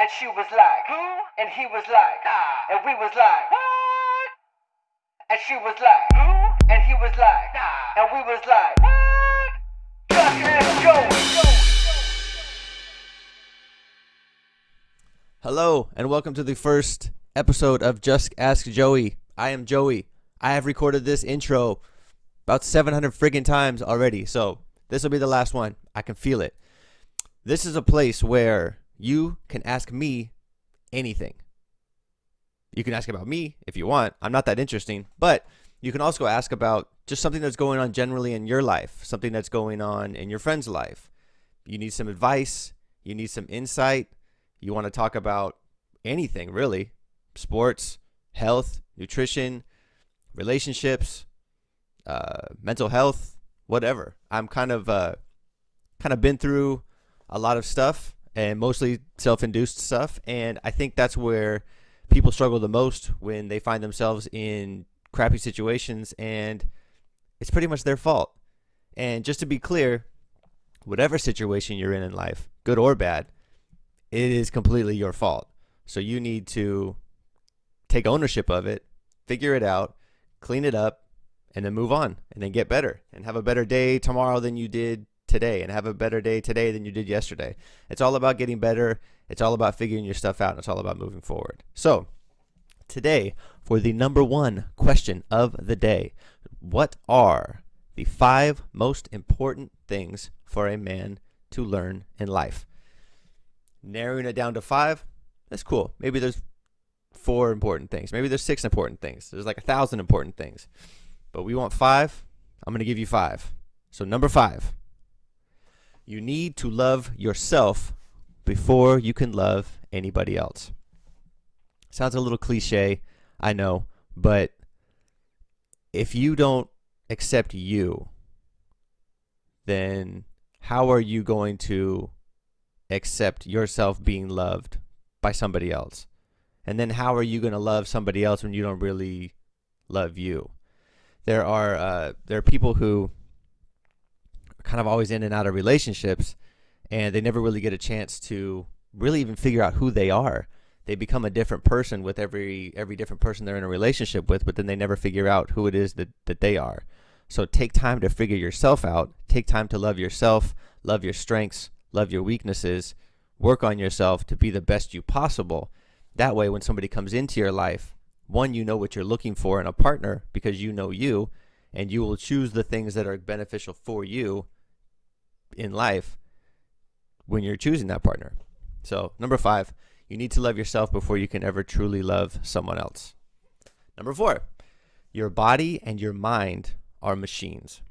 And she was like, Who? And he was like, Nah. And we was like, What? And she was like, Who? And he was like, Nah. And we was like, What? Just ask Joey. Hello, and welcome to the first episode of Just Ask Joey. I am Joey. I have recorded this intro about 700 friggin' times already, so this will be the last one. I can feel it. This is a place where you can ask me anything. You can ask about me if you want. I'm not that interesting, but you can also ask about just something that's going on generally in your life, something that's going on in your friend's life. You need some advice, you need some insight, you want to talk about anything really sports, health, nutrition, relationships, uh, mental health, whatever. I'm kind of uh, kind of been through a lot of stuff and mostly self-induced stuff. And I think that's where people struggle the most when they find themselves in crappy situations and it's pretty much their fault. And just to be clear, whatever situation you're in in life, good or bad, it is completely your fault. So you need to take ownership of it, figure it out, clean it up, and then move on and then get better and have a better day tomorrow than you did today and have a better day today than you did yesterday. It's all about getting better. It's all about figuring your stuff out. And it's all about moving forward. So, today, for the number one question of the day, what are the five most important things for a man to learn in life? Narrowing it down to five, that's cool. Maybe there's four important things. Maybe there's six important things. There's like a thousand important things. But we want five. I'm going to give you five. So, number five, you need to love yourself before you can love anybody else. Sounds a little cliche, I know, but if you don't accept you, then how are you going to accept yourself being loved by somebody else? And then how are you going to love somebody else when you don't really love you? There are uh, there are people who kind of always in and out of relationships and they never really get a chance to really even figure out who they are. They become a different person with every every different person they're in a relationship with, but then they never figure out who it is that, that they are. So take time to figure yourself out. Take time to love yourself, love your strengths, love your weaknesses, work on yourself to be the best you possible. That way when somebody comes into your life, one, you know what you're looking for in a partner because you know you, and you will choose the things that are beneficial for you in life when you're choosing that partner. So, number five, you need to love yourself before you can ever truly love someone else. Number four, your body and your mind are machines.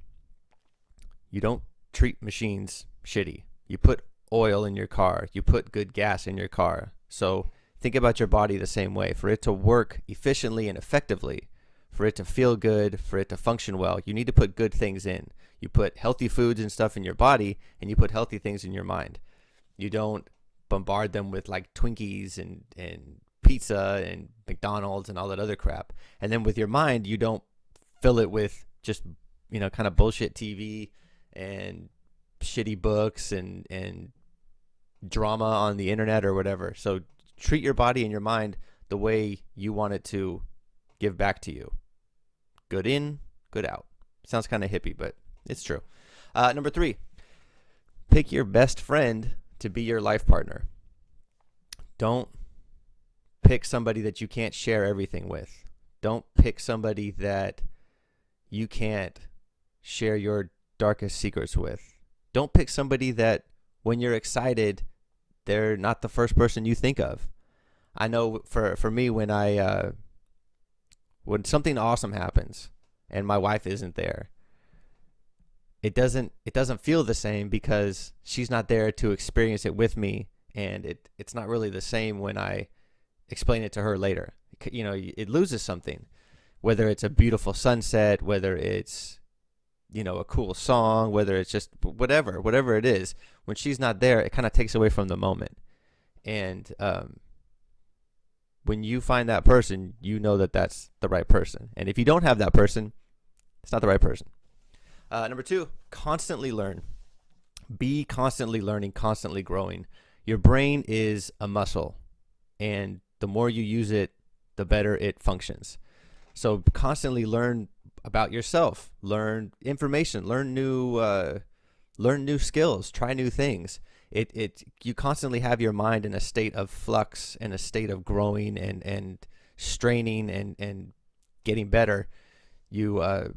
You don't treat machines shitty. You put oil in your car, you put good gas in your car. So, think about your body the same way. For it to work efficiently and effectively, for it to feel good, for it to function well, you need to put good things in. You put healthy foods and stuff in your body, and you put healthy things in your mind. You don't bombard them with like Twinkies and, and pizza and McDonald's and all that other crap. And then with your mind, you don't fill it with just, you know, kind of bullshit TV and shitty books and, and drama on the internet or whatever. So treat your body and your mind the way you want it to give back to you. Good in, good out. Sounds kind of hippie, but it's true. Uh, number three, pick your best friend to be your life partner. Don't pick somebody that you can't share everything with. Don't pick somebody that you can't share your darkest secrets with. Don't pick somebody that when you're excited, they're not the first person you think of. I know for for me when I uh, when something awesome happens and my wife isn't there, it doesn't it doesn't feel the same because she's not there to experience it with me and it it's not really the same when I explain it to her later. You know, it loses something. Whether it's a beautiful sunset, whether it's you know, a cool song, whether it's just whatever, whatever it is, when she's not there, it kind of takes away from the moment. And um, when you find that person, you know that that's the right person. And if you don't have that person, it's not the right person. Uh, number two, constantly learn. Be constantly learning, constantly growing. your brain is a muscle, and the more you use it, the better it functions. So constantly learn about yourself, learn information, learn new, uh, learn new skills, try new things. It it you constantly have your mind in a state of flux, in a state of growing and and straining and and getting better. You uh,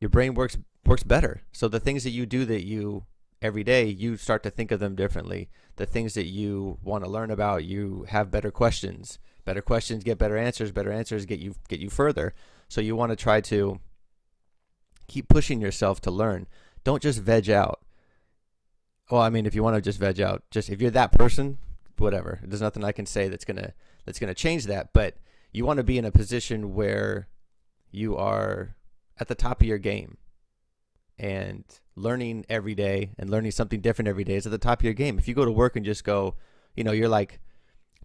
your brain works works better. So the things that you do that you every day, you start to think of them differently. The things that you want to learn about, you have better questions. Better questions get better answers. Better answers get you get you further. So you want to try to keep pushing yourself to learn. Don't just veg out. Well, I mean, if you want to just veg out, just if you're that person, whatever. There's nothing I can say that's gonna that's gonna change that. But you want to be in a position where you are at the top of your game and learning every day and learning something different every day is at the top of your game. If you go to work and just go, you know, you're like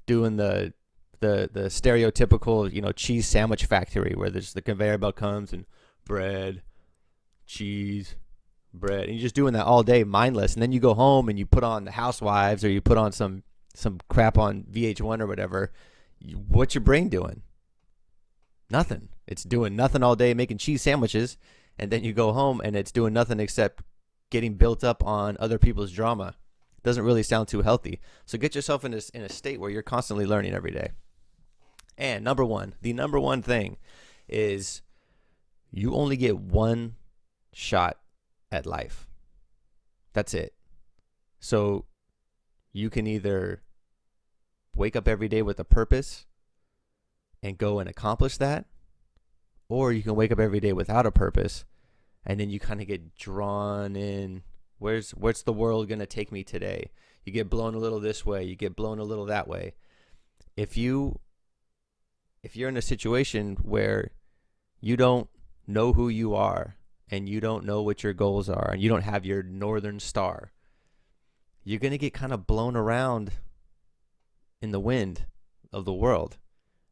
doing the the the stereotypical, you know, cheese sandwich factory where there's the conveyor belt comes and bread, cheese, bread, and you're just doing that all day, mindless. And then you go home and you put on the Housewives or you put on some some crap on VH1 or whatever. What's your brain doing? Nothing. It's doing nothing all day, making cheese sandwiches, and then you go home and it's doing nothing except getting built up on other people's drama. Doesn't really sound too healthy. So get yourself in this in a state where you're constantly learning every day. And number one, the number one thing is you only get one shot at life. That's it. So you can either wake up every day with a purpose and go and accomplish that, or you can wake up every day without a purpose and then you kind of get drawn in where's where's the world going to take me today you get blown a little this way you get blown a little that way if you if you're in a situation where you don't know who you are and you don't know what your goals are and you don't have your northern star, you're going to get kind of blown around in the wind of the world.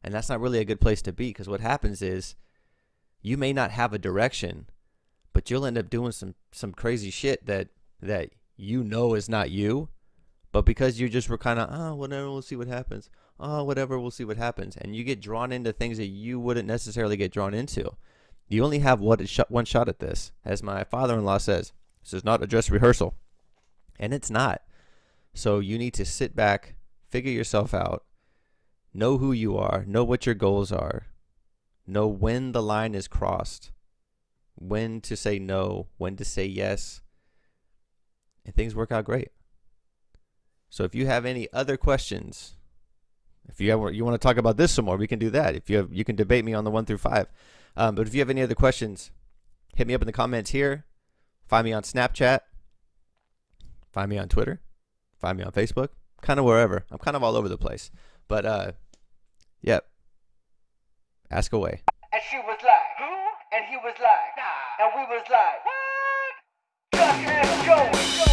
And that's not really a good place to be because what happens is you may not have a direction, but you'll end up doing some some crazy shit that that you know is not you, but because you just were kind of, oh, ah, whatever, we'll see what happens oh, whatever, we'll see what happens. And you get drawn into things that you wouldn't necessarily get drawn into. You only have one shot at this. As my father-in-law says, this is not a dress rehearsal. And it's not. So you need to sit back, figure yourself out, know who you are, know what your goals are, know when the line is crossed, when to say no, when to say yes, and things work out great. So if you have any other questions, if you have, you want to talk about this some more, we can do that. If you have, you can debate me on the one through five. Um, but if you have any other questions, hit me up in the comments here. Find me on Snapchat. Find me on Twitter. Find me on Facebook. Kind of wherever. I'm kind of all over the place. But uh, yep. Ask away. And she was like, who? And he was like, nah. And we was like, what? Duck and Joey.